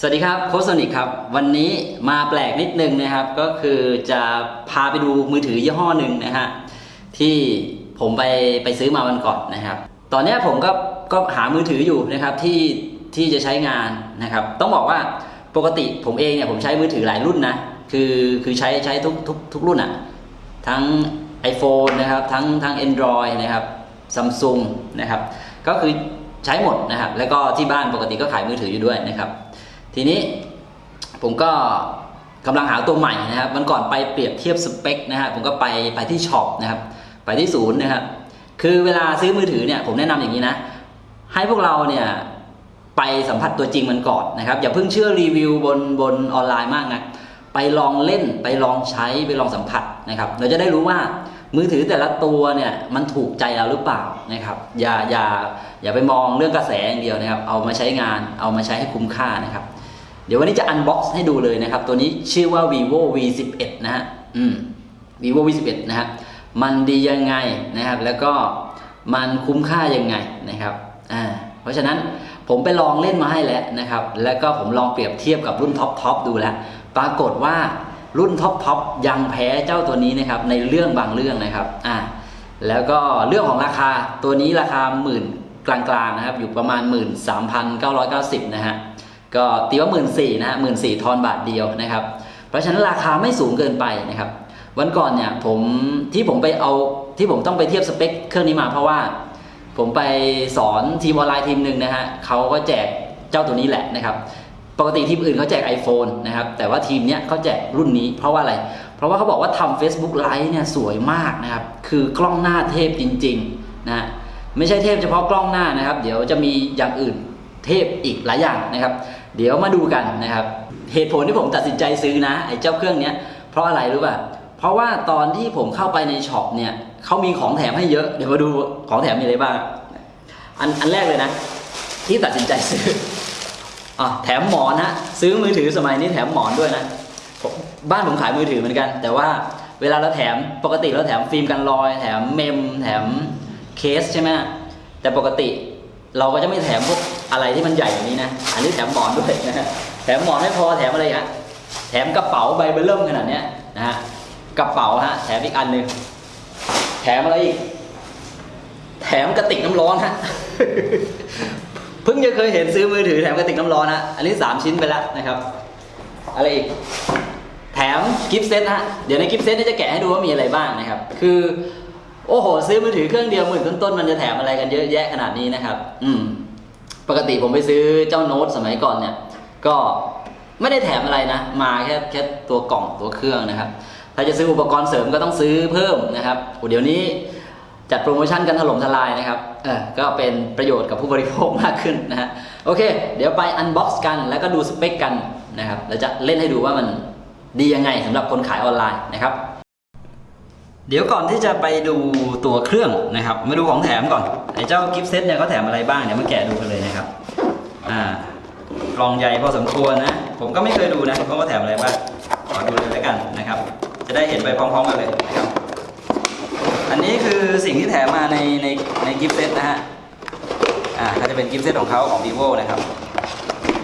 สวัสดีครับโคชโซนิกครับ วันนี้มาแปลกนิดนึงนะครับ ก็คือจะพาไปดูมือถือยี่ห้อหนึ่งนะฮะที่ผมไปไปซื้อมาวันก่อนนะครับ ตอนนี้ผมก็ก็หามือถืออยู่นะครับที่ที่จะใช้งานนะครับ ต้องบอกว่าปกติผมเองเนี่ยผมใช้มือถือหลายรุ่นนะคือคือใช้ใช้ทุกทุกทุกรุ่นอะทั้ง iPhone นะครับทั้งทั้ง Android นะครับซัมซุงนะครับก็คือใช้หมดนะครับแล้วก็ที่บ้านปกติก็ขายมือถืออยู่ด้วยนะครับ ทีนี้ผมก็กำลังหาตัวใหม่นะครับมันก่อนไปเปรียบเทียบสเปคนะฮะผมก็ไปไปที่ช็อปนะครับไปที่ศูนย์นะครับคือเวลาซื้อมือถือเนี่ยผมแนะนำอย่างนี้นะ ให้พวกเราเนี่ยไปสัมผัสตัวจริงมันก่อนนะครับ อย่าเพิ่งเชื่อรีวิวบนบนออนไลน์มากนะไปลองเล่นไปลองใช้ไปลองสัมผัสนะครับ เราจะได้รู้ว่ามือถือแต่ละตัวเนี่ยมันถูกใจเราหรือเปล่านะครับ อย่าอย่าอย่าไปมองเรื่องกระแสอย่างเดียวนะครับ เอามาใช้งานเอามาใช้ให้คุ้มค่านะครับ เดี๋ยววันนี้จะ unbox ให้ดูเลยนะครับ ตัวนี้ชื่อว่า vivo v 1 1นะฮะอืม vivo v 1 1นะฮะมันดียังไงนะครับ แล้วก็มันคุ้มค่ายังไงนะครับอ่าเพราะฉะนั้นผมไปลองเล่นมาให้แล้วนะครับ แล้วก็ผมลองเปรียบเทียบกับรุ่น top top ดูแล้ว ปรากฏว่ารุ่น top top ยังแพ้เจ้าตัวนี้นะครับ ในเรื่องบางเรื่องนะครับอ่าแล้วก็เรื่องของราคาตัวนี้ราคาหมื่นกลางๆนะครับ อยู่ประมาณ 13,990 นะฮะ ก็ตีว่าหมื่นสี่นะฮะหมื่นสี่ทอนบาทเดียวนะครับ เพราะฉะนั้นราคาไม่สูงเกินไปนะครับ วันก่อนเนี่ยผมที่ผมไปเอาที่ผมต้องไปเทียบสเปคเครื่องนี้มาเพราะว่า ผมไปสอนทีมออนไลน์ทีมหนึ่งนะฮะเขาก็แจกเจ้าตัวนี้แหละนะครับ ปกติทีมอื่นเขาแจก iPhone นะครับ แต่ว่าทีมเนี้ยเขาแจกรุ่นนี้ เพราะว่าอะไร เพราะว่าเขาบอกว่าทำ Facebook Live เนี่ยสวยมากนะครับ คือกล้องหน้าเทพจริงๆนะฮะไม่ใช่เทพเฉพาะกล้องหน้านะครับ เดี๋ยวจะมีอย่างอื่นเทพอีกหลายอย่างนะครับ เดี๋ยวมาดูกันนะครับ เหตุผลที่ผมตัดสินใจซื้อนะไอ้เจ้าเครื่องเนี้ยเพราะอะไรรู้ป่ะเพราะว่าตอนที่ผมเข้าไปในช็อปเนี่ยเขามีของแถมให้เยอะเดี๋ยวมาดูของแถมมีอะไรบ้างอันอันแรกเลยนะ ที่ตัดสินใจซื้ออะแถมหมอนฮะซื้อมือถือสมัยนี้แถมหมอนด้วยนะบ้านผมขายมือถือเหมือนกัน แต่ว่าเวลาเราแถมปกติเราแถมฟิล์มกันรอย แถมเมม แถมเคสใช่ไหมแต่ปกติเราก็จะไม่แถมพวก อะไรที่มันใหญ่อย่างนี้นะ อันนี้แถมหมอนด้วยนะฮะแถมหมอนไม่พอแถมอะไรฮะแถมกระเป๋าใบเบลเริ่มขนาดเนี้ยนะฮะกระเป๋าฮะแถมอีกอันหนึ่งแถมอะไรอีก แถมกระติกน้ำร้อนฮะเพิ่งจะเคยเห็นซื้อมือถือแถมกระติกน้ำร้อนฮะอันนี้3ชิ้นไปแล้วนะครับ อะไรอีกแถมกิฟต์เซตฮะเดี๋ยวในกิฟต์เซตนี่จะแกะให้ดูว่ามีอะไรบ้างนะครับ คือโอ้โห ซื้อมือถือเครื่องเดียวหมื่นต้นๆมันจะแถมอะไรกันเยอะแยะขนาดนี้นะครับ อืม ปกติผมไปซื้อเจ้าโน้ตสมัยก่อนเนี่ย ก็ไม่ได้แถมอะไรนะ มาแค่แค่ตัวกล่องตัวเครื่องนะครับ ถ้าจะซื้ออุปกรณ์เสริมก็ต้องซื้อเพิ่มนะครับอ้เดี๋ยวนี้จัดโปรโมชั่นกันถล่มทลายนะครับ เออก็เป็นประโยชน์กับผู้บริโภคมากขึ้นนะฮะ โอเค เดี๋ยวไป unbox กัน แล้วก็ดูสเปคกันนะครับ แล้วจะเล่นให้ดูว่ามันดียังไงสำหรับคนขายออนไลน์นะครับ เดี๋ยวก่อนที่จะไปดูตัวเครื่องนะครับ มาดูของแถมก่อนไอ้เจ้า gift set เนี่ยเขาแถมอะไรบ้างเดี๋ยวมาแกะดูกันเลยนะครับ อ่ากล่องใหญ่พอสมควรนะ ผมก็ไม่เคยดูนะว่าเขาแถมอะไรบ้างขอดูเลยแล้วกันนะครับ จะได้เห็นไปพร้อมๆกันเลยนะครับ อันนี้คือสิ่งที่แถมมาในในในกิฟต์เซตนะฮะอ่าก็จะเป็นกิฟต์เซตของเขาของ vivo นะครับ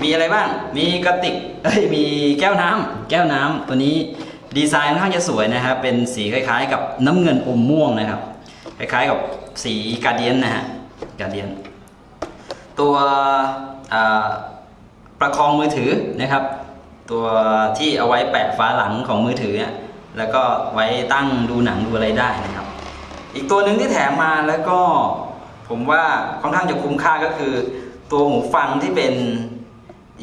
มีอะไรบ้าง มีกระติกเอ้ยมีแก้วน้ำแก้วน้ำตัวนี้ ดีไซน์ค่อนข้างจะสวยนะครับ เป็นสีคล้ายๆ กับน้ำเงินอมม่วงนะครับ คล้ายๆกับสีกาเดียนนะฮะกาเดียน ตัวประคองมือถือนะครับ ตัวที่เอาไว้แปะฝาหลังของมือถือเนี่ยแล้วก็ไว้ตั้งดูหนังดูอะไรได้นะครับ อีกตัวหนึ่งที่แถมมาแล้วก็ผมว่าค่อนข้างจะคุ้มค่าก็คือ ตัวหูฟังที่เป็น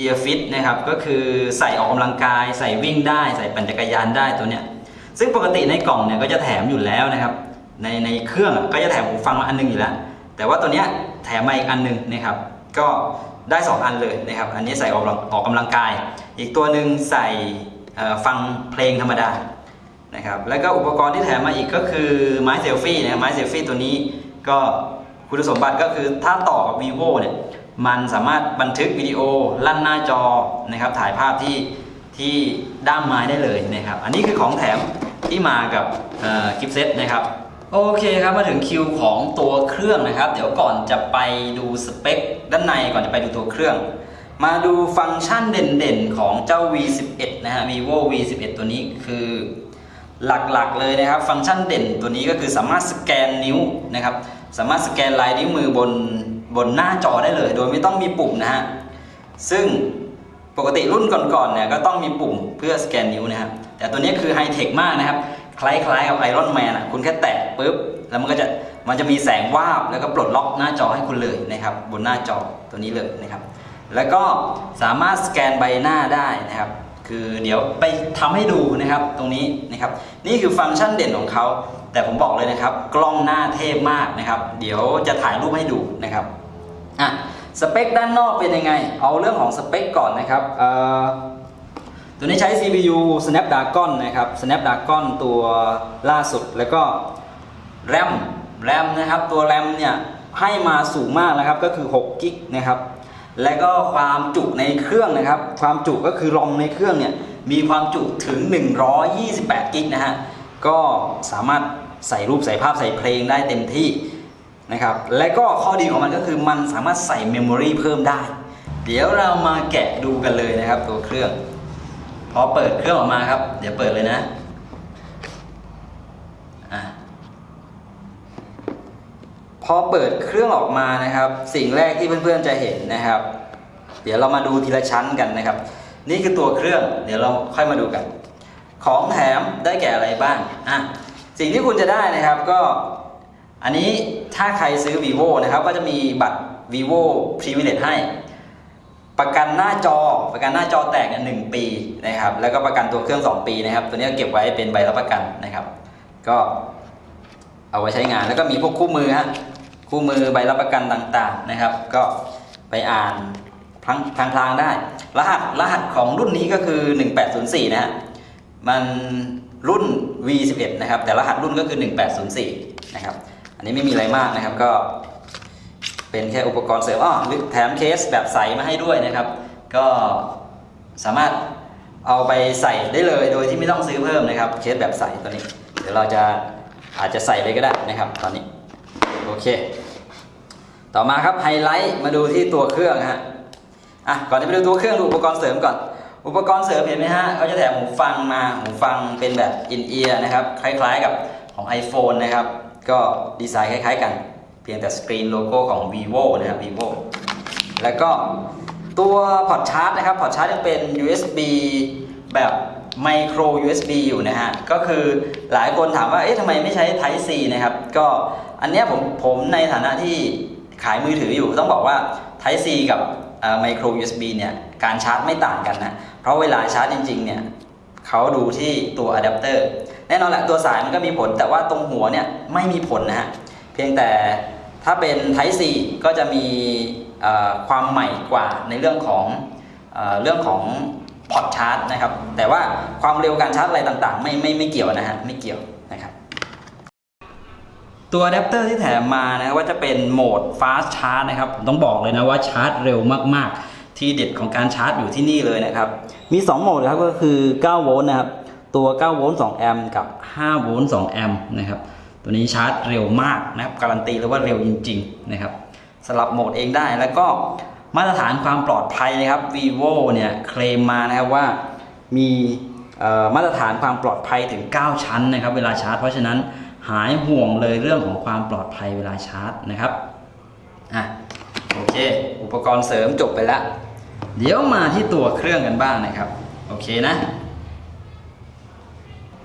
Ear Fit นะครับก็คือใส่ออกกำลังกาย ใส่วิ่งได้ ใส่ปั่นจักรยานได้ตัวเนี้ยซึ่งปกติในกล่องเนี่ยก็จะแถมอยู่แล้วนะครับ ในในเครื่องก็จะแถมหูฟังมาอันหนึงอยู่แล้ว แต่ว่าตัวเนี้ยแถมมาอีกอันหนึงนะครับ ก็ได้ 2 อันเลยนะครับ อันนี้ใส่ออกออกกำลังกาย อีกตัวหนึ่งใส่ฟังเพลงธรรมดานะครับ แล้วก็อุปกรณ์ที่แถมมาอีกก็คือไม้เซลฟี่นะไม้เซลฟี่ตัวนี้ก็คุณสมบัติก็คือถ้าต่อกับ vivo เนี่ย มันสามารถบันทึกวิดีโอลั่นหน้าจอนะครับถ่ายภาพที่ที่ด้ามไม้ได้เลยนะครับอันนี้คือของแถมที่มากับกิฟต์เซตนะครับโอเคครับมาถึงคิวของตัวเครื่องนะครับ เดี๋ยวก่อนจะไปดูสเปคด้านในก่อนจะไปดูตัวเครื่อง มาดูฟังก์ชันเด่นๆของเจ้า V11 นะฮะ vivo V11 ตัวนี้คือหลักๆเลยนะครับ ฟังก์ชันเด่นตัวนี้ก็คือสามารถสแกนนิ้วนะครับสามารถสแกนลายนิ้วมือบน บนหน้าจอได้เลย โดยไม่ต้องมีปุ่มนะฮะ ซึ่งปกติรุ่นก่อนๆเนี่ยก็ต้องมีปุ่มเพื่อสแกนนิ้วนะครับ แต่ตัวนี้คือไฮเทคมากนะครับ คล้ายๆกับไอรอนแมนอะคุณแค่แตะปุ๊บ แล้วมันก็จะมันจะมีแสงวาบแล้วก็ปลดล็อกหน้าจอให้คุณเลยนะครับ บนหน้าจอตัวนี้เลยนะครับ แล้วก็สามารถสแกนใบหน้าได้นะครับ คือเดี๋ยวไปทำให้ดูนะครับตรงนี้นะครับ นี่คือฟังก์ชันเด่นของเขาแต่ผมบอกเลยนะครับ กล้องหน้าเทพมากนะครับ เดี๋ยวจะถ่ายรูปให้ดูนะครับ อะสเปคด้านนอกเป็นยังไง เอาเรื่องของสเปคก่อนนะครับตัวนี้ใช้ CPU Snapdragon นะครับ Snapdragon ตัวล่าสุดแล้วก็ RAM RAM นะครับ ตัว RAM เนี่ยให้มาสูงมากนะครับ ก็คือ6กิกนะครับ และก็ความจุในเครื่องนะครับ ความจุก็คือรอมในเครื่องเนี่ย มีความจุถึง 128กิกนะฮะ ก็สามารถใส่รูปใส่ภาพใส่เพลงได้เต็มที่ นะครับ และก็ข้อดีของมันก็คือมันสามารถใส่เมมโมรีเพิ่มได้ เดี๋ยวเรามาแกะดูกันเลยนะครับ ตัวเครื่อง พอเปิดเครื่องออกมาครับ เดี๋ยวเปิดเลยนะอะพอเปิดเครื่องออกมานะครับ สิ่งแรกที่เพื่อนๆจะเห็นนะครับ เดี๋ยวเรามาดูทีละชั้นกันนะครับ นี่คือตัวเครื่อง เดี๋ยวเราค่อยมาดูกัน ของแถมได้แก่อะไรบ้างอะสิ่งที่คุณจะได้นะครับก็ อันนี้ถ้าใครซื้อ vivo นะครับ ก็จะมีบัตร vivo privilege ให้ ประกันหน้าจอประกันหน้าจอแตกเนี่ยหนึ่งปีนะครับ แล้วก็ประกันตัวเครื่อง 2 ปีนะครับ ตัวนี้เก็บไว้เป็นใบรับประกันนะครับ ก็เอาไว้ใช้งานแล้วก็มีพวกคู่มือฮะคู่มือใบรับประกันต่างๆนะครับ ก็ไปอ่านพลางพลางได้ รหัสรหัสของรุ่นนี้ก็คือ 1804 นะฮะมันรุ่น V11 นะครับ แต่รหัสรุ่นก็คือ 1804 นะครับ อันนี้ไม่มีอะไรมากนะครับก็เป็นแค่อุปกรณ์เสริมอ้อแถมเคสแบบใสมาให้ด้วยนะครับ ก็สามารถเอาไปใส่ได้เลยโดยที่ไม่ต้องซื้อเพิ่มนะครับ เคสแบบใสตัวนี้ เดี๋ยวเราจะอาจจะใส่เลยก็ได้นะครับตอนนี้โอเค ต่อมาครับไฮไลท์มาดูที่ตัวเครื่องฮะอะก่อนจะไปดูตัวเครื่องดูอุปกรณ์เสริมก่อน อุปกรณ์เสริมเห็นไหมฮะเขาจะแถมหูฟังมาหูฟังเป็นแบบ in-ear นะครับคล้ายๆกับของ iPhone นะครับ ก็ดีไซน์คล้ายๆกัน เพียงแต่สกรีนโลโก้ของ vivo นะครับ vivo แล้วก็ตัว port ชาร์จนะครับ port ชาร์จยังเป็น USB แบบ micro USB อยู่นะฮะ ก็คือหลายคนถามว่า เอ๊ะทำไมไม่ใช้ Type C นะครับ ก็อันเนี้ยผมผมในฐานะที่ขายมือถืออยู่ต้องบอกว่า Type C กับเอ่อ micro USB เนี่ย การชาร์จไม่ต่างกันนะ เพราะเวลาชาร์จจริง ๆ เนี่ยเขาดูที่ตัวอะแดปเตอร์ แน่นอนแหละตัวสายมันก็มีผล แต่ว่าตรงหัวเนี่ยไม่มีผลนะฮะเพียงแต่ถ้าเป็น Type C ก็จะมีความใหม่กว่าในเรื่องของเอเรื่องของ port ชาร์จนะครับ แต่ว่าความเร็วการชาร์จอะไรต่างๆ ไม่ไม่ไม่เกี่ยวนะฮะไม่เกี่ยวนะครับ ตัวอะแดปเตอร์ที่แถมมานะว่าจะเป็นโหมด fast charge นะครับผมต้องบอกเลยนะว่าชาร์จเร็วมากๆ ที่เด็ดของการชาร์จอยู่ที่นี่เลยนะครับ มี 2 โหมดนะครับก็คือ 9 โวลต์นะครับ ตัว9โวลต์2แอมป์กับ5โวลต์2แอมป์นะครับตัวนี้ชาร์จเร็วมากนะครับการันตีเลยว่าเร็วจริงๆนะครับสลับโหมดเองได้แล้วก็มาตรฐานความปลอดภัยนะครับ vivo เนี่ยเคลมมานะครับว่ามีมาตรฐานความปลอดภัยถึง 9 ชั้นนะครับ เวลาชาร์จ เพราะฉะนั้นหายห่วงเลยเรื่องของความปลอดภัยเวลาชาร์จนะครับอะโอเค อุปกรณ์เสริมจบไปแล้ว เดี๋ยวมาที่ตัวเครื่องกันบ้างนะครับ โอเคนะ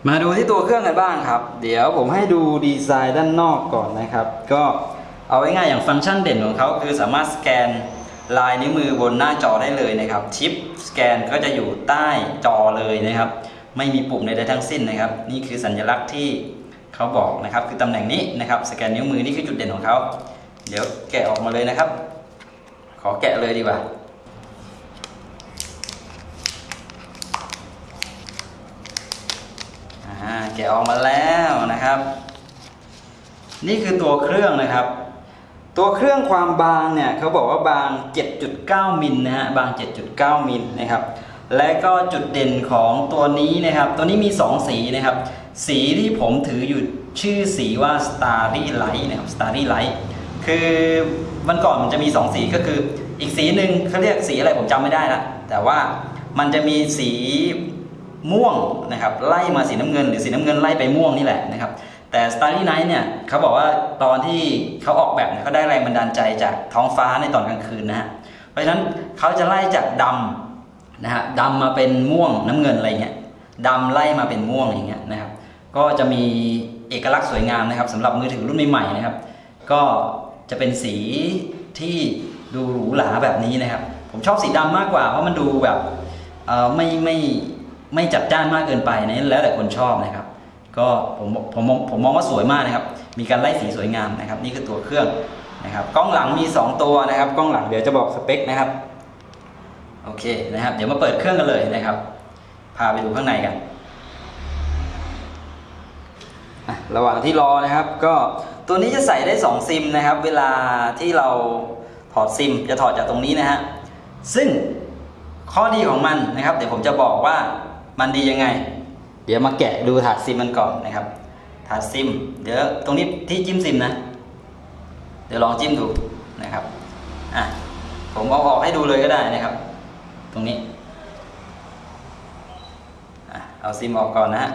มาดูที่ตัวเครื่องกันบ้างครับ เดี๋ยวผมให้ดูดีไซน์ด้านนอกก่อนนะครับ ก็เอาไว้ง่ายอย่างฟังก์ชันเด่นของเขาคือสามารถสแกนลายนิ้วมือบนหน้าจอได้เลยนะครับชิปสแกนก็จะอยู่ใต้จอเลยนะครับ ไม่มีปุ่มใดๆทั้งสิ้นนะครับ นี่คือสัญลักษณ์ที่เขาบอกนะครับ คือตำแหน่งนี้นะครับ สแกนนิ้วมือนี่คือจุดเด่นของเขา เดี๋ยวแกะออกมาเลยนะครับ ขอแกะเลยดีกว่า อ่า แกะออกมาแล้วนะครับ นี่คือตัวเครื่องนะครับ ตัวเครื่องความบางเนี่ยเขาบอกว่าบาง 7.9มิลนะฮะบาง 7.9มิลนะครับ และก็จุดเด่นของตัวนี้นะครับ ตัวนี้มี 2 สีนะครับ สีที่ผมถืออยู่ชื่อสีว่า Starry Light นะครับ Starry Light คือวันก่อนมันจะมี 2 สีก็คืออีกสีหนึ่งเขาเรียกสีอะไรผมจำไม่ได้ละแต่ว่ามันจะมีสี ม่วงนะครับไล่มาสีน้ำเงิน หรือสีน้ำเงินไล่ไปม่วงนี่แหละนะครับแต่ Starry Night เนี่ยเขาบอกว่าตอนที่เขาออกแบบเขาได้แรงบันดาลใจจากท้องฟ้าในตอนกลางคืนนะฮะเพราะฉะนั้นเขาจะไล่จากดำนะฮะดำมาเป็นม่วงน้ำเงินอะไรเงี้ยดำไล่มาเป็นม่วงอย่างเงี้ยนะครับก็จะมีเอกลักษณ์สวยงามนะครับสำหรับมือถือรุ่นใหม่ๆนะครับ ก็จะเป็นสีที่ดูหรูหราแบบนี้นะครับ ผมชอบสีดำมากกว่าเพราะมันดูแบบเออไม่ไม่ไไม่จัดจ้านมากเกินไปนะแล้วแต่คนชอบนะครับ ก็ผมผมผมมองว่าสวยมากนะครับ มีการไล่สีสวยงามนะครับ นี่คือตัวเครื่องนะครับ กล้องหลังมี 2 ตัวนะครับ กล้องหลังเดี๋ยวจะบอกสเปคนะครับ โอเคนะครับ เดี๋ยวมาเปิดเครื่องกันเลยนะครับ พาไปดูข้างในกัน ระหว่างที่รอนะครับ ก็ตัวนี้จะใส่ได้ 2 ซิมนะครับ เวลาที่เราถอดซิมจะถอดจากตรงนี้นะฮะ ซึ่งข้อดีของมันนะครับ เดี๋ยวผมจะบอกว่า มันดียังไง เดี๋ยวมาแกะดูถาดซิมมันก่อนนะครับ ถาดซิม เดี๋ยวตรงนี้ที่จิ้มซิมนะ เดี๋ยวลองจิ้มดูนะครับอะผมเอาออกให้ดูเลยก็ได้นะครับ ตรงนี้อะเอาซิมออกก่อนนะฮะ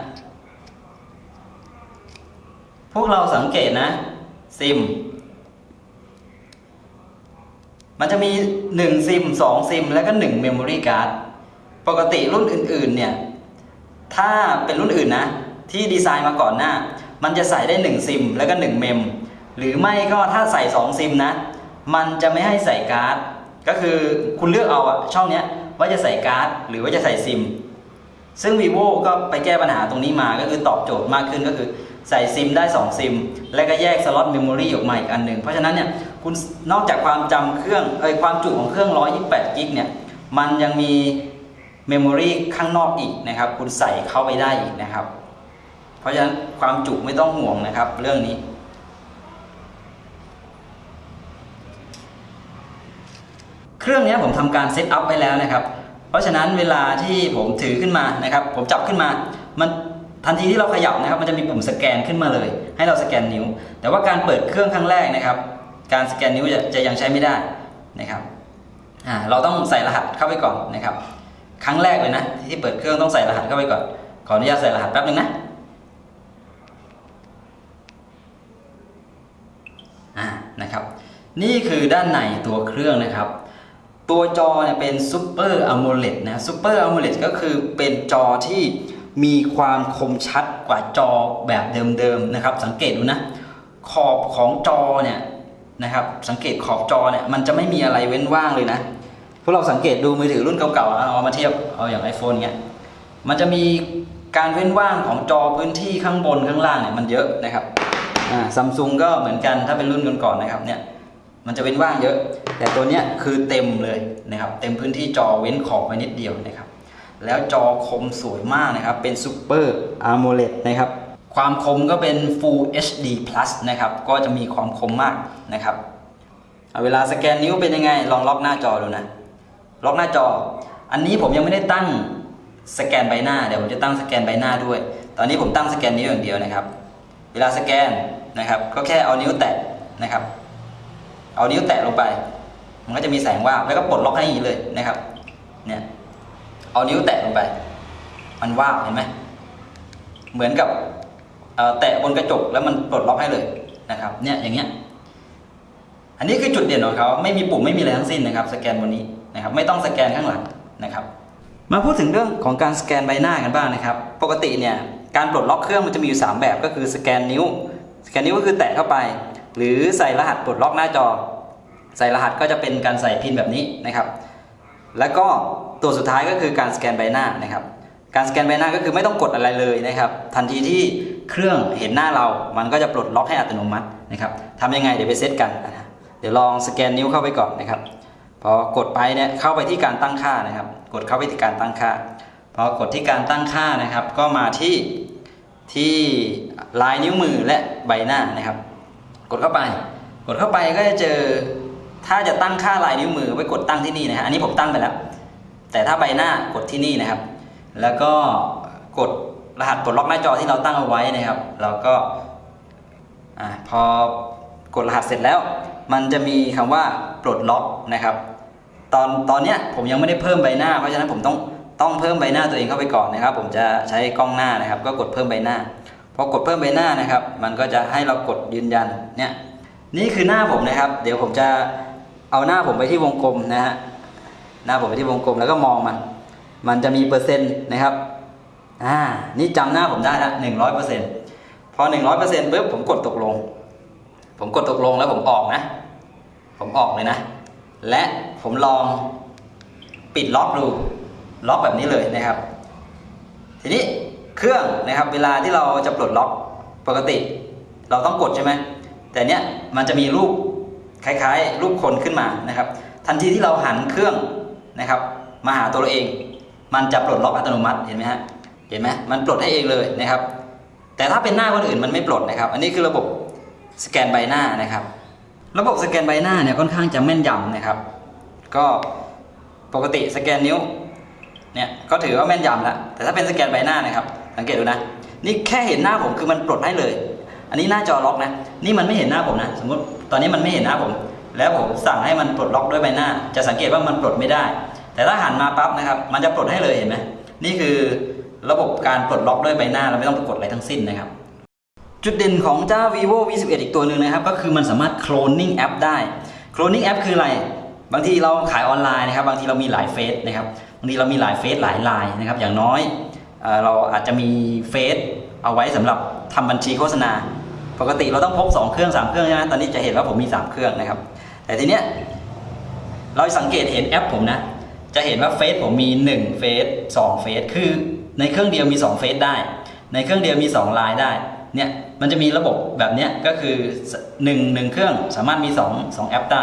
พวกเราสังเกตนะ ซิม มันจะมี 1 ซิม 2 ซิม แล้วก็ 1 Memory Card ปกติรุ่นอื่นๆเนี่ยถ้าเป็นรุ่นอื่นนะ ที่ดีไซน์มาก่อนหน้า มันจะใส่ได้ 1 ซิม แล้วก็ 1 เมม หรือไม่ก็ถ้าใส่ 2 ซิมนะ มันจะไม่ให้ใส่การ์ด ก็คือคุณเลือกเอาอะช่องเนี้ยว่าจะใส่การ์ด หรือว่าจะใส่ซิม ซึ่ง vivo ก็ไปแก้ปัญหาตรงนี้มาก็คือตอบโจทย์มากขึ้นก็คือใส่ซิมได้ 2 ซิม แล้วก็แยก slot memory ออกมาอีกอันหนึ่งเพราะฉะนั้นเนี่ยคุณนอกจากความจำเครื่องเอยความจุของเครื่อง 128 กิกเนี่ยมันยังมี memory ข้างนอกอีกนะครับ คุณใส่เข้าไปได้อีกนะครับ เพราะฉะนั้นความจุไม่ต้องห่วงนะครับ เรื่องนี้ เครื่องนี้ผมทำการเซตอัพไว้แล้วนะครับ เพราะฉะนั้นเวลาที่ผมถือขึ้นมานะครับ ผมจับขึ้นมา มันทันทีที่เราขยับนะครับ มันจะมีปุ่มสแกนขึ้นมาเลย ให้เราสแกนนิ้ว แต่ว่าการเปิดเครื่องครั้งแรกนะครับ การสแกนนิ้วจะจะยังใช้ไม่ได้นะครับเราต้องใส่รหัสเข้าไปก่อนนะครับ ครั้งแรกเลยนะ ที่เปิดเครื่องต้องใส่รหัสเข้าไปก่อน ขออนุญาตใส่รหัสแป๊บนึงนะอ่านะครับ นี่คือด้านในตัวเครื่องนะครับ ตัวจอเนี่ยเป็น Super AMOLED นะ Super AMOLED ก็คือเป็นจอที่มีความคมชัดกว่าจอแบบเดิมๆนะครับ สังเกตดูนะ ขอบของจอเนี่ยนะครับ สังเกตขอบจอเนี่ยมันจะไม่มีอะไรเว้นว่างเลยนะ วกเราสังเกตดูมือถือรุ่นเก่าๆเอามาเทียบเอาอย่าง iPhone เงี้ยมันจะมีการเว้นว่างของจอพื้นที่ข้างบนข้างล่างเนี่ยมันเยอะนะครับซัมซุงก็เหมือนกันถ้าเป็นรุ่นก่อนๆนะครับเนี่ยมันจะเว้นว่างเยอะ แต่ตัวเนี้ยคือเต็มเลยนะครับ เต็มพื้นที่จอเว้นขอบไว้นิดเดียวนะครับ แล้วจอคมสวยมากนะครับ เป็น Super AMOLED นะครับ ความคมก็เป็น Full HD Plus นะครับ ก็จะมีความคมมากนะครับเอาเวลาสแกนนิ้วเป็นยังไง ลองล็อกหน้าจอดูนะ ล็อกหน้าจอ อันนี้ผมยังไม่ได้ตั้งสแกนใบหน้า เดี๋ยวผมจะตั้งสแกนใบหน้าด้วย ตอนนี้ผมตั้งสแกนนิ้วอย่างเดียวนะครับ เวลาสแกนนะครับ ก็แค่เอานิ้วแตะนะครับ เอานิ้วแตะลงไป มันก็จะมีแสงว่าแล้วก็ปลดล็อกให้อย่างนี้เลยนะครับ เนี่ย เอานิ้วแตะลงไป มันว่าเห็นไหม เหมือนกับแตะบนกระจกแล้วมันปลดล็อกให้เลยนะครับ เนี่ยอย่างเงี้ย อันนี้คือจุดเด่นของเขา ไม่มีปุ่มไม่มีอะไรทั้งสิ้นนะครับ สแกนบนนี้ นะครับไม่ต้องสแกนข้างหลังนะครับ มาพูดถึงเรื่องของการสแกนใบหน้ากันบ้างนะครับ ปกติเนี่ยการปลดล็อกเครื่องมันจะมีอยู่ 3 แบบก็คือสแกนนิ้ว สแกนนิ้วก็คือแตะเข้าไป หรือใส่รหัสปลดล็อกหน้าจอ ใส่รหัสก็จะเป็นการใส่พินแบบนี้นะครับ แล้วก็ตัวสุดท้ายก็คือการสแกนใบหน้านะครับ การสแกนใบหน้าก็คือไม่ต้องกดอะไรเลยนะครับ ทันทีที่เครื่องเห็นหน้าเรา มันก็จะปลดล็อกให้อัตโนมัตินะครับทำยังไงเดี๋ยวไปเซตกันนะเดี๋ยวลองสแกนนิ้วเข้าไปก่อนนะครับ พอกดไปเนี่ยเข้าไปที่การตั้งค่านะครับ กดเข้าไปที่การตั้งค่า พอกดที่การตั้งค่านะครับ ก็มาที่ที่ลายนิ้วมือและใบหน้านะครับ กดเข้าไป กดเข้าไปก็จะเจอ ถ้าจะตั้งค่าลายนิ้วมือไว้กดตั้งที่นี่นะฮะอันนี้ผมตั้งไปแล้ว แต่ถ้าใบหน้ากดที่นี่นะครับ แล้วก็กดรหัสปลดล็อกหน้าจอที่เราตั้งเอาไว้นะครับ เราก็อพอกดรหัสเสร็จแล้ว มันจะมีคำว่าปลดล็อกนะครับ ตอนตอนเนี้ยผมยังไม่ได้เพิ่มใบหน้า เพราะฉะนั้นผมต้องต้องเพิ่มใบหน้าตัวเองเข้าไปก่อนนะครับ ผมจะใช้กล้องหน้านะครับ ก็กดเพิ่มใบหน้าพอกดเพิ่มใบหน้านะครับ มันก็จะให้เรากดยืนยันเนี่ยนี่คือหน้าผมนะครับ เดี๋ยวผมจะเอาหน้าผมไปที่วงกลมนะฮะหน้าผมไปที่วงกลมแล้วก็มองมัน มันจะมีเปอร์เซ็นต์นะครับอ่านี่จำหน้าผมได้ละหนึ่งร้อยเปอร์เซ็นต์พอหนึ่งร้อยเปอร์เซ็นต์ปุ๊บผมกดตกลง ผมกดตกลงแล้วผมออกนะ ผมออกเลยนะ และ ผมลองปิดล็อกดูล็อกแบบนี้เลยนะครับ ทีนี้เครื่องนะครับเวลาที่เราจะปลดล็อกปกติ เราต้องกดใช่ไหมแต่เนี้ยมันจะมีรูปคล้ายๆ รูปคนขึ้นมานะครับ ทันทีที่เราหันเครื่องนะครับ มาหาตัวเราเอง มันจะปลดล็อกอัตโนมัติเห็นไหมฮะเห็นไหมมันปลดให้เองเลยนะครับ แต่ถ้าเป็นหน้าคนอื่นมันไม่ปลดนะครับ อันนี้คือระบบสแกนใบหน้านะครับ ระบบสแกนใบหน้าเนี่ยค่อนข้างจะแม่นยำนะครับ ก็ปกติสแกนนิ้วเนี่ยก็ถือว่าแม่นยำแล้วแต่ถ้าเป็นสแกนใบหน้านะครับ สังเกตดูนะ นี่แค่เห็นหน้าผมคือมันปลดให้เลย อันนี้หน้าจอล็อกนะ นี่มันไม่เห็นหน้าผมนะ สมมติตอนนี้มันไม่เห็นหน้าผม แล้วผมสั่งให้มันปลดล็อกด้วยใบหน้า จะสังเกตว่ามันปลดไม่ได้ แต่ถ้าหันมาปั๊บนะครับ มันจะปลดให้เลยเห็นไหมนี่คือระบบการปลดล็อกด้วยใบหน้าเราไม่ต้องไปกดอะไรทั้งสิ้นนะครับจุดเด่นของเจ้า vivo v 1 1อีกตัวหนึ่งนะครับ ก็คือมันสามารถ cloning app ได้ cloning app คืออะไร บางทีเราขายออนไลน์นะครับ บางทีเรามีหลายเฟซนะครับบางทีเรามีหลายเฟซหลายไลน์นะครับ อย่างน้อยเอเราอาจจะมีเฟซเอาไว้สำหรับทำบัญชีโฆษณา ปกติเราต้องพก2เครื่อง3เครื่องใช่ไหมตอนนี้จะเห็นว่าผมมี 3 เครื่องนะครับ แต่ทีเนี้ยเราสังเกตเห็นแอปผมนะ จะเห็นว่าเฟซผมมี1เฟซ2เฟซคือในเครื่องเดียวมี2เฟซได้ ในเครื่องเดียวมี2ไลน์ได้เนี่ยมันจะมีระบบแบบเนี้ยก็คือ 1 1 เครื่องสามารถมี 2 2 แอปได้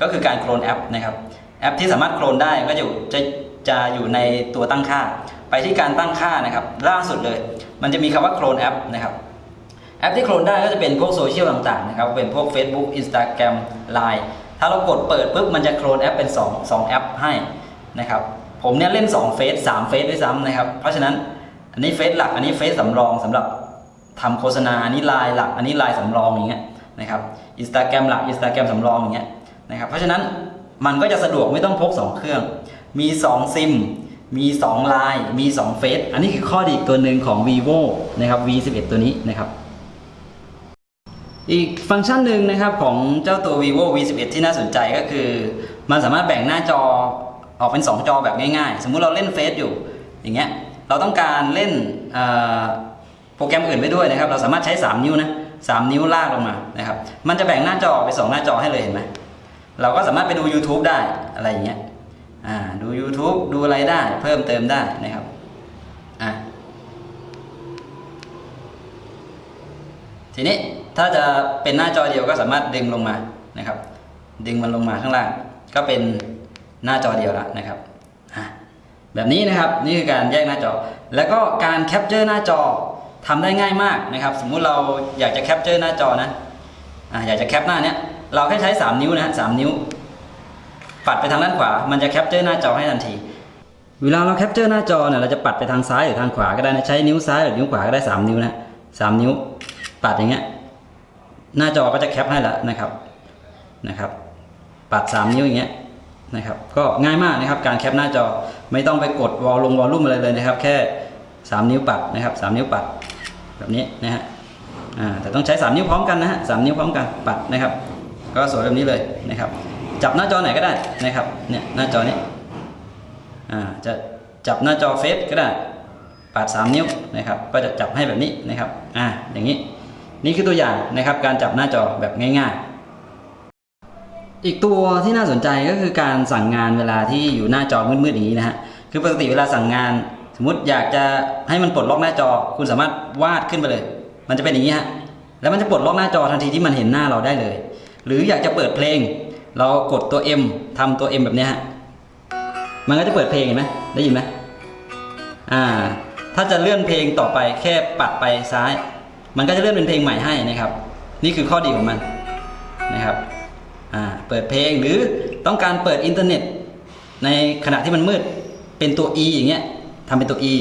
ก็คือการโคลนแอปนะครับแอปที่สามารถโคลนได้ก็จะอยู่จะจะอยู่ในตัวตั้งค่า ไปที่การตั้งค่านะครับล่าสุดเลย มันจะมีคำว่าโคลนแอปนะครับแอปที่โคลนได้ก็จะเป็นพวกโซเชียลต่างๆนะครับเป็นพวก Facebook Instagram Line ถ้าเรากดเปิดปุ๊บมันจะโคลนแอปเป็น 2 2 แอปให้นะครับผมเนี่ยเล่น2เฟซ3เฟซด้วยซ้ำนะครับเพราะฉะนั้นอันนี้เฟซหลักอันนี้เฟซสำรองสำหรับทำโฆษณาอันนี้ไลน์หลักอันนี้ไลน์สำรองอย่างเงี้ยนะครับอินสตาแกรมหลักอินสตาแกรมสำรองอย่างเงี้ย นะครับ เพราะฉะนั้นมันก็จะสะดวกไม่ต้องพก 2 เครื่อง มี 2 ซิม มี2ไลน์มี 2 เฟซอันนี้คือข้อดีตัวหนึ่งของ vivo นะครับ v11 ตัวนี้นะครับ อีกฟังก์ชันหนึ่งนะครับของเจ้าตัว vivo v11 ที่น่าสนใจก็คือ มันสามารถแบ่งหน้าจอออกเป็น 2 จอแบบง่ายๆ สมมุติเราเล่นเฟซอยู่ อย่างเงี้ย เราต้องการเล่นโปรแกรมอื่นไปด้วยนะครับ เราสามารถใช้ 3 นิ้วนะ 3 นิ้วลากลงมา นะครับ มันจะแบ่งหน้าจอไป 2 หน้าจอให้เลยเห็นไหม เราก็สามารถไปดู YouTube ได้อะไรอย่างเงี้ยอ่าดู YouTube ดูอะไรได้เพิ่มเติมได้นะครับอะทีนี้ถ้าจะเป็นหน้าจอเดียวก็สามารถดึงลงมานะครับ ดึงมันลงมาข้างล่าง ก็เป็นหน้าจอเดียวล้วนะครับอะแบบนี้นะครับนี่คือการแยกหน้าจอ แล้วก็การ capture หน้าจอทำได้ง่ายมากนะครับ สมมุติเราอยากจะ capture หน้าจอนะอ่าอยากจะแคปหน้าเนี้ย เราแค่ใช้ 3 นิ้วนะฮะสามนิ้ว ปัดไปทางด้านขวา มันจะ capture หน้าจอให้ทันที เวลาเรา capture หน้าจอเนี่ยเราจะปัดไปทางซ้ายหรือทางขวาก็ได้นะใช้นิ้วซ้ายหรือนิ้วขวาก็ได้ 3 นิ้วนะสามนิ้ว ปัดอย่างเงี้ยหน้าจอก็จะแคปให้แล้วนะครับนะครับ ปัด 3 นิ้วอย่างเงี้ยนะครับก็ง่ายมากนะครับการแคปหน้าจอไม่ต้องไปกดวอลลงวอลลุ่มอะไรเลยนะครับ แค่ 3 นิ้วปัดนะครับ 3 นิ้วปัดแบบนี้นะฮะอ่าแต่ต้องใช้ 3 นิ้วพร้อมกันนะฮะสนิ้วพร้อมกันปัดนะครับ ก็สวยแบบนี้เลยนะครับ จับหน้าจอไหนก็ได้นะครับเนี่ยหน้าจอนี้อ่าจะจับหน้าจอเฟซก็ได้ปัด3นิ้วนะครับ ก็จะจับให้แบบนี้นะครับอ่าอย่างนี้นี่คือตัวอย่างนะครับการจับหน้าจอแบบง่าย ๆ อีกตัวที่น่าสนใจก็คือการสั่งงานเวลาที่อยู่หน้าจอมืดๆอย่างนี้นะฮะคือปกติเวลาสั่งงาน สมมติอยากจะให้มันปลดล็อกหน้าจอ คุณสามารถวาดขึ้นไปเลย มันจะเป็นอย่างนี้ฮะแล้วมันจะปลดล็อกหน้าจอทันทีที่มันเห็นหน้าเราได้เลย หรืออยากจะเปิดเพลง เรากดตัว M ทำตัว M แบบนี้ฮะมันก็จะเปิดเพลงเห็นไหมได้ยินไหมอ่า ถ้าจะเลื่อนเพลงต่อไปแค่ปัดไปซ้าย มันก็จะเลื่อนเป็นเพลงใหม่ให้นะครับ นี่คือข้อดีของมันนะครับอ่าเปิดเพลงหรือต้องการเปิดอินเทอร์เน็ต ในขณะที่มันมืดเป็นตัว E อย่างเงี้ยทำเป็นตัว E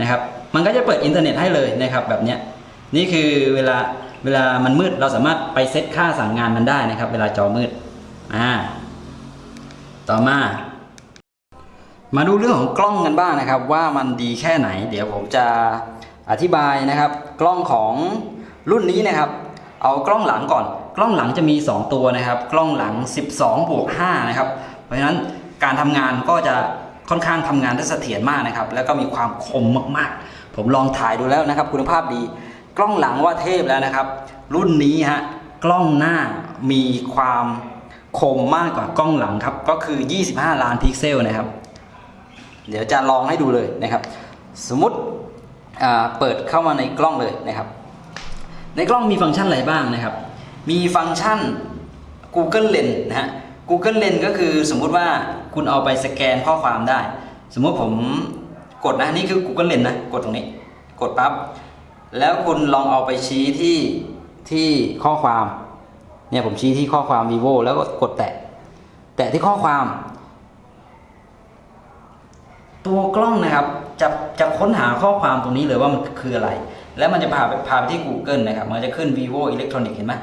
นะครับ มันก็จะเปิดอินเทอร์เน็ตให้เลยนะครับแบบเนี้ยนี่คือเวลา เวลามันมืดเราสามารถไปเซตค่าสั่งงานมันได้นะครับ เวลาจอมืดอ่าต่อมา มาดูเรื่องของกล้องกันบ้างนะครับ ว่ามันดีแค่ไหน เดี๋ยวผมจะอธิบายนะครับ กล้องของรุ่นนี้นะครับ เอากล้องหลังก่อน กล้องหลังจะมี 2 ตัวนะครับ กล้องหลัง 12บวก5นะครับ เพราะฉะนั้นการทำงานก็จะค่อนข้างทำงานได้เสถียรมากนะครับ แล้วก็มีความคมมากๆ ผมลองถ่ายดูแล้วนะครับ คุณภาพดี กล้องหลังว่าเทพแล้วนะครับ รุ่นนี้ฮะกล้องหน้ามีความคมมากกว่ากล้องหลังครับ ก็คือ 25 ล้านพิกเซลนะครับ เดี๋ยวจะลองให้ดูเลยนะครับ สมมติเปิดเข้ามาในกล้องเลยนะครับ ในกล้องมีฟังก์ชันอะไรบ้างนะครับ มีฟังก์ชัน Google Lens นะฮะ Google Lens ก็คือสมมุติว่าคุณเอาไปสแกนข้อความได้ สมมุติผมกดนะนี่คือ Google Lens นะ กดตรงนี้ กดปั๊บ แล้วคุณลองเอาไปชี้ที่ที่ข้อความ เนี่ยผมชี้ที่ข้อความ vivo แล้วก็กดแตะ แตะที่ข้อความ ตัวกล้องนะครับจะจะค้นหาข้อความตรงนี้เลยว่ามันคืออะไร แล้วมันจะพาไปพาไปที่ Google นะครับ มันจะขึ้น vivo electronic เห็นไหม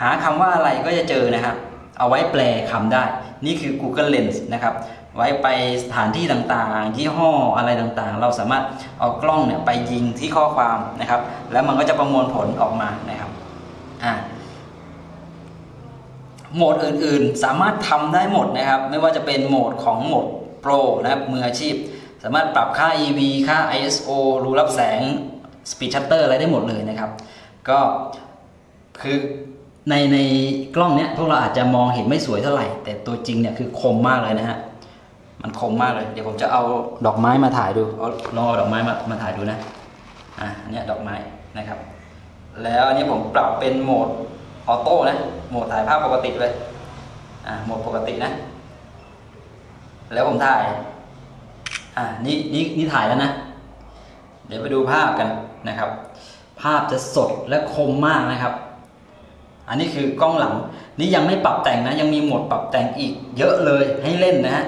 หาคำว่าอะไรก็จะเจอนะครับ เอาไว้แปลคำได้ นี่คือ Google Lens นะครับ ไว้ไปสถานที่ต่างๆ ยี่ห้ออะไรต่างๆ เราสามารถเอากล้องเนี่ยไปยิงที่ข้อความนะครับ แล้วมันก็จะประมวลผลออกมานะครับอ่าโหมดอื่นๆ สามารถทำได้หมดนะครับ ไม่ว่าจะเป็นโหมดของโหมด Pro นะครับมืออาชีพ สามารถปรับค่า EV ค่า ISO รูรับแสง Speed Shutter อะไรได้หมดเลยนะครับ ก็คือในในกล้องเนี้ยพวกเราอาจจะมองเห็นไม่สวยเท่าไหร่ แต่ตัวจริงเนี่ยคือคมมากเลยนะฮะ มันคมมากเลย เดี๋ยวผมจะเอาดอกไม้มาถ่ายดูเอาลองเอาดอกไม้มามาถ่ายดูนะอะอันเนี้ยดอกไม้นะครับ แล้วอันนี้ผมปรับเป็นโหมดออโต้นะโหมดถ่ายภาพปกติเลยอะโหมดปกตินะ แล้วผมถ่ายอะนี่นี่นี่ถ่ายแล้วนะ เดี๋ยวไปดูภาพกันนะครับ ภาพจะสดและคมมากนะครับ อันนี้คือกล้องหลัง นี่ยังไม่ปรับแต่งนะ ยังมีโหมดปรับแต่งอีกเยอะเลยให้เล่นนะฮะ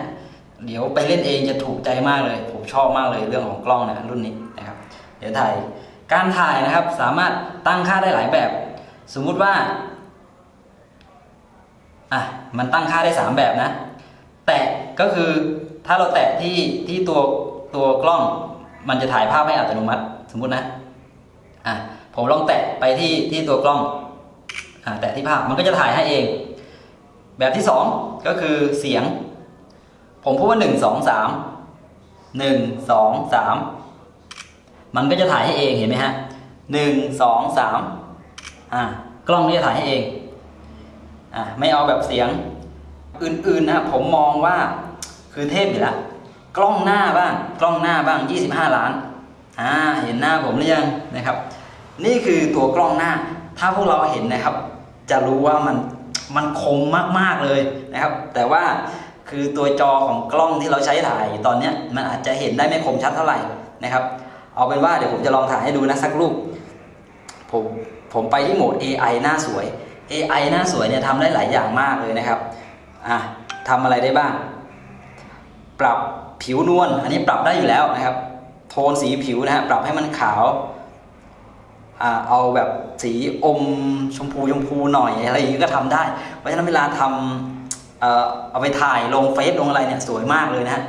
เดี๋ยวไปเล่นเองจะถูกใจมากเลย ผมชอบมากเลยเรื่องของกล้องนะรุ่นนี้นะครับ เดี๋ยวถ่ายการถ่ายนะครับสามารถตั้งค่าได้หลายแบบ สมมุติว่าอะมันตั้งค่าได้ 3 แบบนะ แตะก็คือถ้าเราแตะที่ที่ตัวตัวกล้อง มันจะถ่ายภาพให้อัตโนมัติ สมมุตินะอะผมลองแตะไปที่ที่ตัวกล้องอะแตะที่ภาพมันก็จะถ่ายให้เอง แบบที่ 2 ก็คือเสียง ผมพูดว่า1 2 3 1 2 3มันก็จะถ่ายให้เองเห็นไหมฮะ1 2 3อะกล้องนี่จะถ่ายให้เองอะไม่เอาแบบเสียงอื่นๆนะผมมองว่าคือเทพอยู่แล้วกล้องหน้าบ้างกล้องหน้าบ้าง 25 ล้านอ่าเห็นหน้าผมหรือยังนะครับ นี่คือตัวกล้องหน้า ถ้าพวกเราเห็นนะครับ จะรู้ว่ามันมันคมมากๆเลยนะครับ แต่ว่า คือตัวจอของกล้องที่เราใช้ถ่ายตอนนี้มันอาจจะเห็นได้ไม่คมชัดเท่าไหร่นะครับ เอาเป็นว่าเดี๋ยวผมจะลองถ่ายให้ดูนะสักรูปผมผมไปที่โหมด AI หน้าสวย AI หน้าสวยเนี่ยทำได้หลายอย่างมากเลยนะครับอะทำอะไรได้บ้าง ปรับผิวนวลอันนี้ปรับได้อยู่แล้วนะครับ โทนสีผิวนะฮะปรับให้มันขาวอ่าเอาแบบสีอมชมพูชมพูหน่อยอะไรอย่างนี้ก็ทำได้ เพราะฉะนั้นเวลาทำ เอาไปถ่ายลงเฟซลงอะไรเนี่ยสวยมากเลยนะฮะ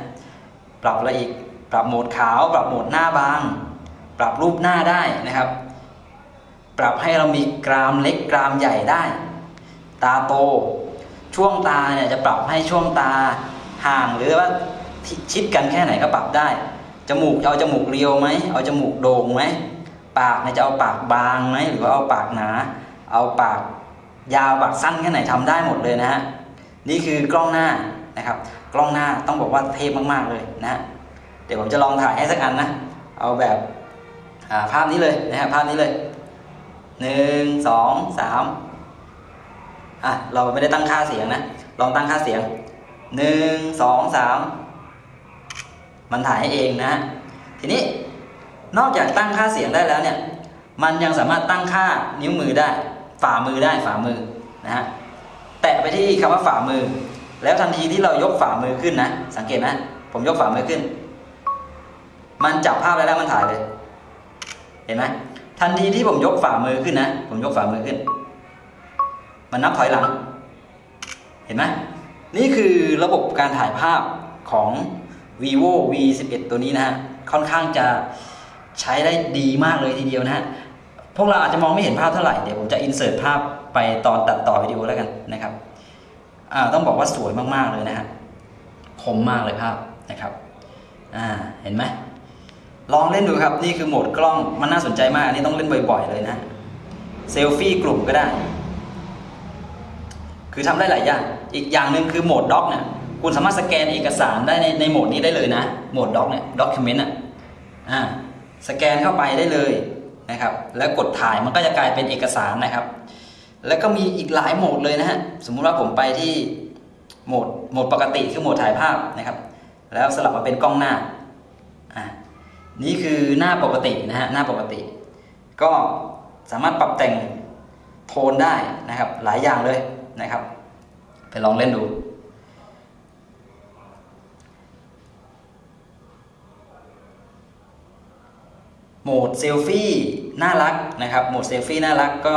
ปรับอะอีกปรับโหมดขาว ปรับโหมดหน้าบาง ปรับรูปหน้าได้นะครับ ปรับให้เรามีกรามเล็กกรามใหญ่ได้ ตาโต ช่วงตาเนี่ยจะปรับให้ช่วงตาห่างหรือว่าชิดกันแค่ไหนก็ปรับได้ จมูกจะเอาจมูกเรียวไหมเอาจมูกโด่งไหมปากเนี่ยจะเอาปากบางไหมหรือว่าเอาปากหนา เอาปากยาวปากสั้นแค่ไหนทำได้หมดเลยนะฮะ นี่คือกล้องหน้านะครับ กล้องหน้าต้องบอกว่าเทพมากๆเลยนะ เดี๋ยวผมจะลองถ่ายให้สักอันนะ เอาแบบาภาพนี้เลยนะฮะภาพนี้เลยหนึ่งสองสามอะเราไม่ได้ตั้งค่าเสียงนะ ลองตั้งค่าเสียงหนึ่งสองสามมันถ่ายให้เองนะฮะทีนี้นอกจากตั้งค่าเสียงได้แล้วเนี่ย มันยังสามารถตั้งค่านิ้วมือได้ ฝ่ามือได้ฝ่ามือนะฮะ แตะไปที่คำว่าฝ่ามือ แล้วทันทีที่เรายกฝ่ามือขึ้นนะ สังเกตนะ ผมยกฝ่ามือขึ้น มันจับภาพได้แล้วมันถ่ายเลย เห็นไหมทันทีที่ผมยกฝ่ามือขึ้นนะ ผมยกฝ่ามือขึ้น มันนับถอยหลัง เห็นไหมนี่คือระบบการถ่ายภาพของ vivo v 1 1ตัวนี้นะฮะ ค่อนข้างจะใช้ได้ดีมากเลยทีเดียวนะฮะ พวกเราอาจจะมองไม่เห็นภาพเท่าไหร่ เดี๋ยวผมจะอินเสิร์ตภาพ ไปตอนตัดต่อวิดีโอแล้วกันนะครับต้องบอกว่าสวยมากๆเลยนะฮะคมมากเลยภาพนะครับเห็นไหมลองเล่นดูครับนี่คือโหมดกล้องมันน่าสนใจมากอันนี้ต้องเล่นบ่อยๆเลยนะเซลฟี่กลุ่มก็ได้ คือทำได้หลายอย่าง อีกอย่างหนึ่งคือโหมดด็อกเนี่ยคุณสามารถสแกนเอกสารได้ในในโหมดนี้ได้เลยนะโหมดด็อกเนี่ยด็อกิเมนต์อะอ่าสแกนเข้าไปได้เลยนะครับ แล้วกดถ่ายมันก็จะกลายเป็นเอกสารนะครับ แล้วก็มีอีกหลายโหมดเลยนะฮะ สมมุติว่าผมไปที่โหมดโหมดปกติคือโหมดถ่ายภาพนะครับ แล้วสลับมาเป็นกล้องหน้าอ่านี่คือหน้าปกตินะฮะหน้าปกติ ก็สามารถปรับแต่งโทนได้นะครับหลายอย่างเลยนะครับ ไปลองเล่นดู โหมดเซลฟี่น่ารักนะครับ โหมดเซลฟี่น่ารักก็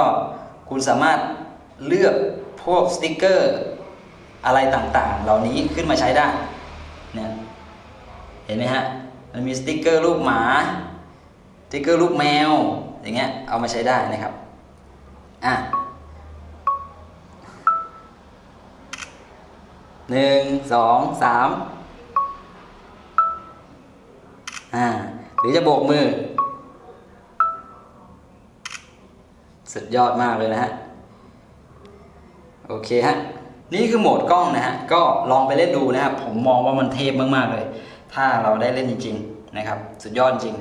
คุณสามารถเลือกพวกสติกเกอร์อะไรต่างๆ เหล่านี้ขึ้นมาใช้ได้เนี่ยเห็นไหมฮะมันมีสติกเกอร์รูปหมาสติกเกอร์รูปแมวอย่างเงี้ยเอามาใช้ได้นะครับอะหนึ่งสองสามอ่าหรือจะโบกมือ สุดยอดมากเลยนะฮะ โอเคฮะ นี่คือโหมดกล้องนะฮะ ก็ลองไปเล่นดูนะครับ ผมมองว่ามันเทพมากๆเลย ถ้าเราได้เล่นจริง ๆ นะครับ สุดยอดจริง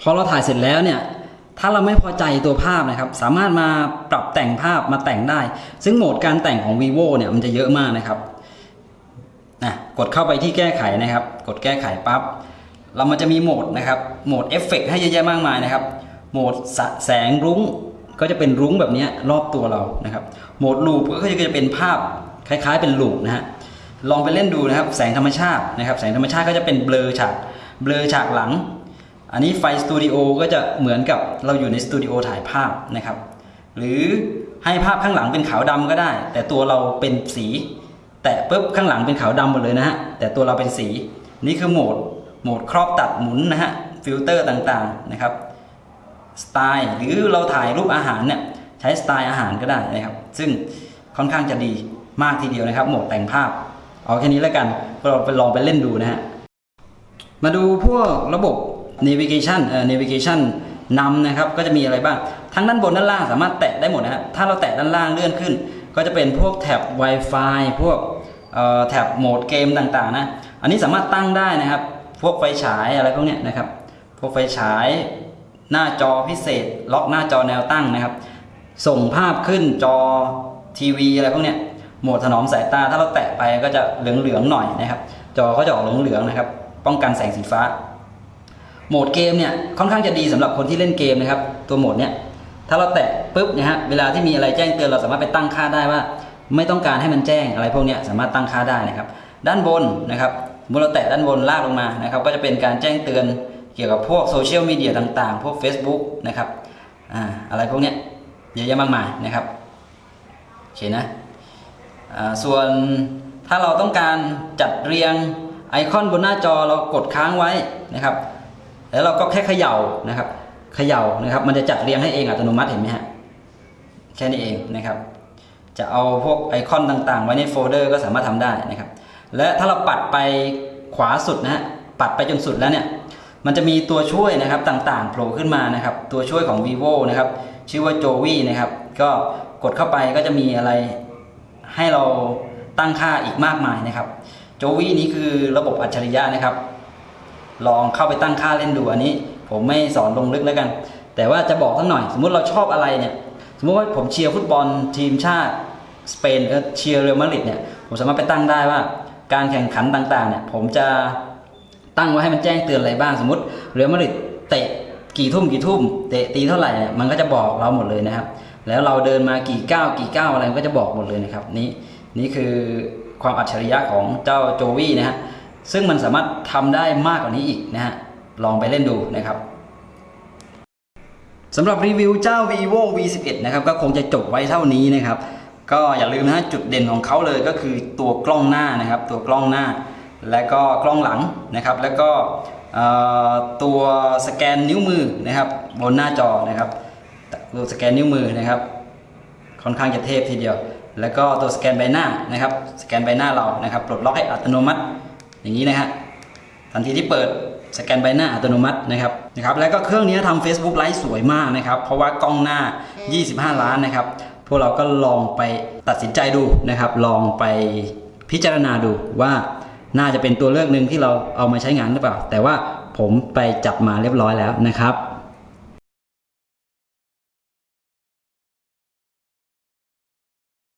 พอเราถ่ายเสร็จแล้วเนี่ย ถ้าเราไม่พอใจตัวภาพนะครับ สามารถมาปรับแต่งภาพมาแต่งได้ ซึ่งโหมดการแต่งของ vivo เนี่ยมันจะเยอะมากนะครับนะกดเข้าไปที่แก้ไขนะครับ กดแก้ไขปั๊บเรามันจะมีโหมดนะครับ โหมดเอฟเฟกให้เยอะแยะมากมายนะครับ โหมดแสงรุ้งก็จะเป็นรุ้งแบบนี้รอบตัวเรานะครับ โหมด loop ก็จะเป็นภาพคล้ายๆ เป็น loop นะฮะลองไปเล่นดูนะครับ แสงธรรมชาตินะครับ แสงธรรมชาติก็จะเป็นเบลอฉากเบลอฉากหลัง อันนี้ไฟสตูดิโอก็จะเหมือนกับเราอยู่ในสตูดิโอถ่ายภาพนะครับ หรือให้ภาพข้างหลังเป็นขาวดำก็ได้ แต่ตัวเราเป็นสี แตะปุ๊บข้างหลังเป็นขาวดำหมดเลยนะฮะแต่ตัวเราเป็นสี นี่คือโหมดโหมดครอบตัดหมุนนะฮะฟิลเตอร์ต่างๆนะครับ สไตล์ หรือเราถ่ายรูปอาหารเนี่ยใช้สไตล์อาหารก็ได้นะครับ ซึ่งค่อนข้างจะดีมากทีเดียวนะครับ โหมดแต่งภาพ เอาแค่นี้แล้วกันเราไปลองไปเล่นดูนะฮะมาดูพวกระบบ navigation เอ่อ navigation นำนะครับก็จะมีอะไรบ้าง ทั้งด้านบนด้านล่างสามารถแตะได้หมดนะฮะถ้าเราแตะด้านล่างเลื่อนขึ้น ก็จะเป็นพวกแท็บ Wi-Fi พวกเอ่อแท็บโหมดเกมต่างๆนะ อันนี้สามารถตั้งได้นะครับ พวกไฟฉายอะไรพวกเนี้ยนะครับ พวกไฟฉาย หน้าจอพิเศษ ล็อกหน้าจอแนวตั้งนะครับ ส่งภาพขึ้นจอทีวีอะไรพวกเนี้ยโหมดถนอมสายตาถ้าเราแตะไปก็จะเหลืองๆหน่อยนะครับ จอก็จะออกเหลืองๆนะครับ ป้องกันแสงสีฟ้า โหมดเกมเนี่ยค่อนข้างจะดีสำหรับคนที่เล่นเกมนะครับ ตัวโหมดเนี่ยถ้าเราแตะปุ๊บนะฮะเวลาที่มีอะไรแจ้งเตือนเราสามารถไปตั้งค่าได้ว่า ไม่ต้องการให้มันแจ้งอะไรพวกเนี้ยสามารถตั้งค่าได้นะครับ ด้านบนนะครับสมมติเราแตะด้านบนลากลงมานะครับ ก็จะเป็นการแจ้งเตือน เกี่ยวกับพวกโซเชียลมีเดียต่างๆ พวก Facebook นะครับอ่าอะไรพวกเนี้ยเยอะแยะมากมายนะครับโอเคนะอ่าส่วนถ้าเราต้องการจัดเรียงไอคอนบนหน้าจอเรากดค้างไว้นะครับ แล้วเราก็แค่เขย่านะครับเขย่านะครับ มันจะจัดเรียงให้เองอัตโนมัติเห็นไหมฮะแค่นี้เองนะครับ จะเอาพวกไอคอนต่างๆ ไว้ในโฟลเดอร์ก็สามารถทำได้นะครับ และถ้าเราปัดไปขวาสุดนะฮะปัดไปจนสุดแล้วเนี่ย มันจะมีตัวช่วยนะครับต่างๆโผล่ขึ้นมานะครับ ตัวช่วยของ vivo นะครับ ชื่อว่า jovi นะครับ ก็กดเข้าไปก็จะมีอะไรให้เราตั้งค่าอีกมากมายนะครับ jovi นี้คือระบบอัจฉริยะนะครับ ลองเข้าไปตั้งค่าเล่นดูอันนี้ ผมไม่สอนลงลึกแล้วกัน แต่ว่าจะบอกสักหน่อย สมมุติเราชอบอะไรเนี่ย สมมติว่าผมเชียร์ฟุตบอลทีมชาติสเปนเชียร์เรอัลมาดริดเนี่ย ผมสามารถไปตั้งได้ว่า การแข่งขันต่างๆเนี่ย ผมจะ ตั้งไว้ให้มันแจ้งเตือนอะไรบ้างสมมติเรอัลมาดริดเตะกี่ทุ่มกี่ทุ่มเตะตีเท่าไหร่เนี่ยมันก็จะบอกเราหมดเลยนะครับ แล้วเราเดินมากี่ก้าวกี่ก้าวอะไรมันก็จะบอกหมดเลยนะครับนี่นี่คือความอัจฉริยะของเจ้าโจวี่นะฮะซึ่งมันสามารถทำได้มากกว่านี้อีกนะฮะลองไปเล่นดูนะครับสำหรับรีวิวเจ้า vivo v 1 1 นะครับก็คงจะจบไว้เท่านี้นะครับก็อย่าลืมนะจุดเด่นของเขาเลยก็คือตัวกล้องหน้านะครับ ตัวกล้องหน้า และก็กล้องหลังนะครับ แล้วก็ตัวสแกนนิ้วมือนะครับ บนหน้าจอนะครับตัวสแกนนิ้วมือนะครับ ค่อนข้างจะเทพทีเดียว แล้วก็ตัวสแกนใบหน้านะครับ สแกนใบหน้าเรานะครับปลดล็อกให้อัตโนมัติอย่างนี้นะฮะทันทีที่เปิดสแกนใบหน้าอัตโนมัตินะครับนะครับ แล้วก็เครื่องนี้ทำ Facebook ไลฟ์สวยมากนะครับ เพราะว่ากล้องหน้า 25 ล้านนะครับ พวกเราก็ลองไปตัดสินใจดูนะครับ ลองไปพิจารณาดูว่า น่าจะเป็นตัวเลือกหนึ่งที่เราเอามาใช้งานหรือเปล่า แต่ว่าผมไปจับมาเรียบร้อยแล้วนะครับ